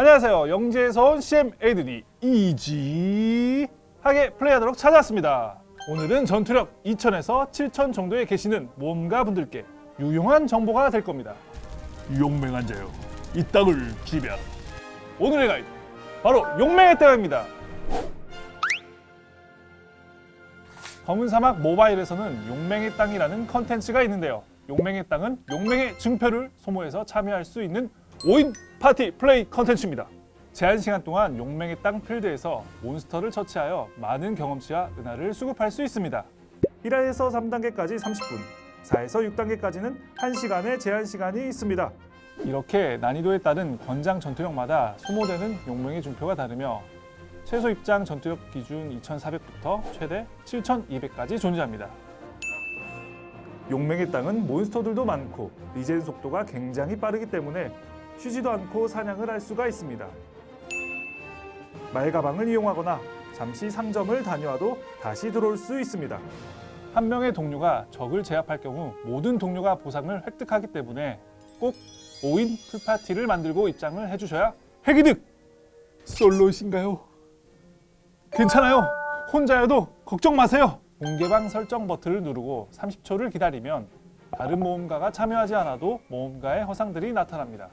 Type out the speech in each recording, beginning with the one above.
안녕하세요. 영지에서 온 CM 에이드니 이지하게 플레이하도록 찾아왔습니다. 오늘은 전투력 2000에서 7000 정도에 계시는 모험가 분들께 유용한 정보가 될 겁니다. 용맹한 자요, 이 땅을 지배하. 오늘의 가이드, 바로 용맹의 땅입니다. 검은 사막 모바일에서는 용맹의 땅이라는 컨텐츠가 있는데요. 용맹의 땅은 용맹의 증표를 소모해서 참여할 수 있는 5인 파티 플레이 컨텐츠입니다. 제한 시간 동안 용맹의 땅 필드에서 몬스터를 처치하여 많은 경험치와 은하를 수급할 수 있습니다. 1화에서 3단계까지 30분, 4에서 6단계까지는 1시간의 제한 시간이 있습니다. 이렇게 난이도에 따른 권장 전투력마다 소모되는 용맹의 증표가 다르며 최소 입장 전투력 기준 2400부터 최대 7200까지 존재합니다. 용맹의 땅은 몬스터들도 많고 리젠 속도가 굉장히 빠르기 때문에 쉬지도 않고 사냥을 할 수가 있습니다. 말가방을 이용하거나 잠시 상점을 다녀와도 다시 들어올 수 있습니다. 한 명의 동료가 적을 제압할 경우 모든 동료가 보상을 획득하기 때문에 꼭 5인 풀파티를 만들고 입장을 해주셔야 핵이득! 솔로이신가요? 괜찮아요. 혼자여도 걱정 마세요. 공개방 설정 버튼을 누르고 30초를 기다리면 다른 모험가가 참여하지 않아도 모험가의 허상들이 나타납니다.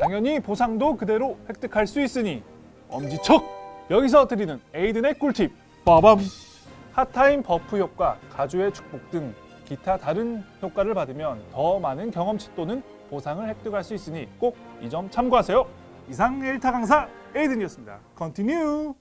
당연히 보상도 그대로 획득할 수 있으니 엄지척! 여기서 드리는 에이든의 꿀팁 빠밤! hot time buff 효과, 가주의 축복 등 기타 다른 효과를 받으면 더 많은 경험치 또는 보상을 획득할 수 있으니 꼭 이 점 참고하세요. 이상 1타 강사 에이든이었습니다. 컨티뉴!